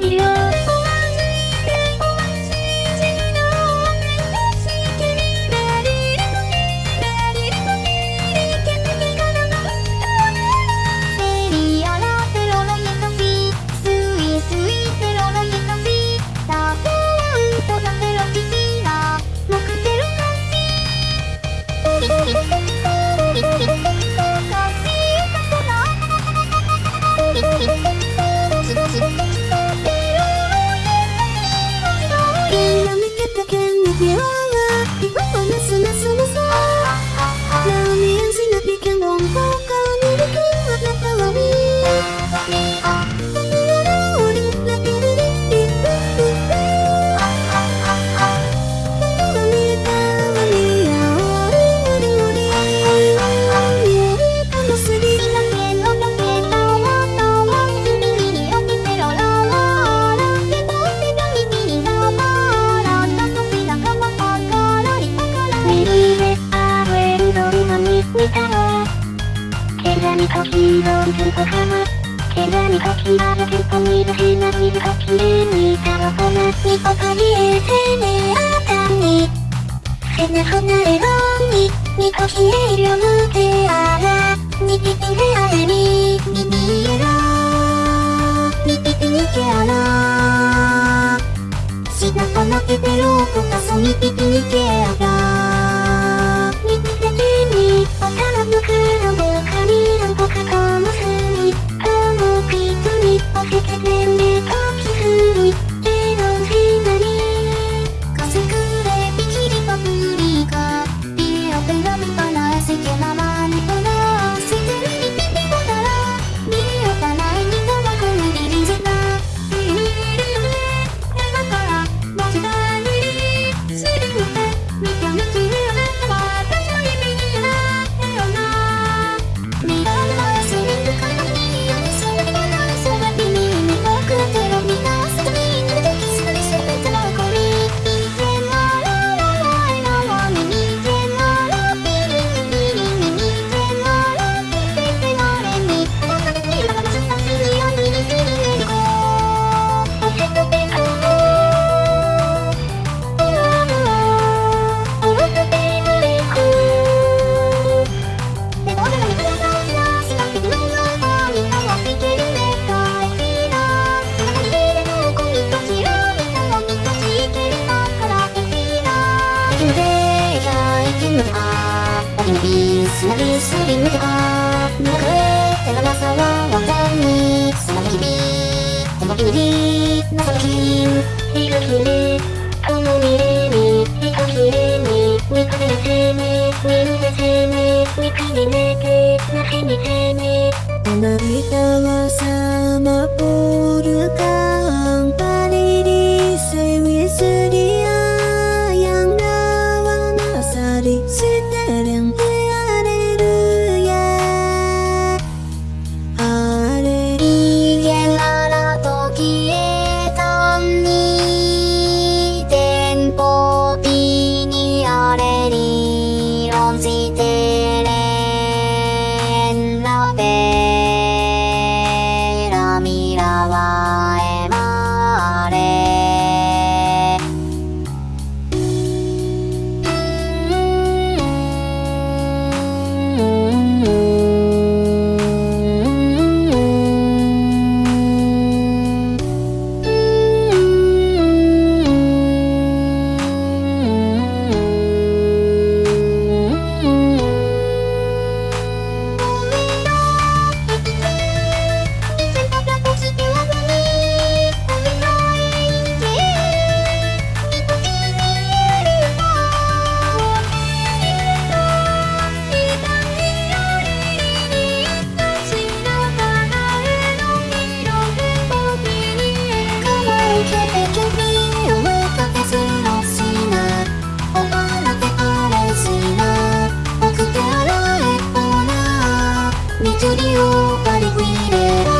You. ヒーローズ小浜毛がにかき割るテるヘナミルが綺麗にいたのかなニコパリ衛星ねあたにセナなれろにニコヒエイロムテアラニピピレアレミニピエロニピピニケアラシナパナテペローコタソニピピニケアラニピにニオタラムクロム Take me ini Senabi sabi mutakap Nukre Tengah nasa wawang tani Senabi kibi Tengah pinidi Nasa lakin Higa kini Kamu mirimi Hika kirimi Wikani nakimi Winu nakimi Wikani nake Nakini kini Tengah kita wasama Purukang Panini Say we say 緑を割り入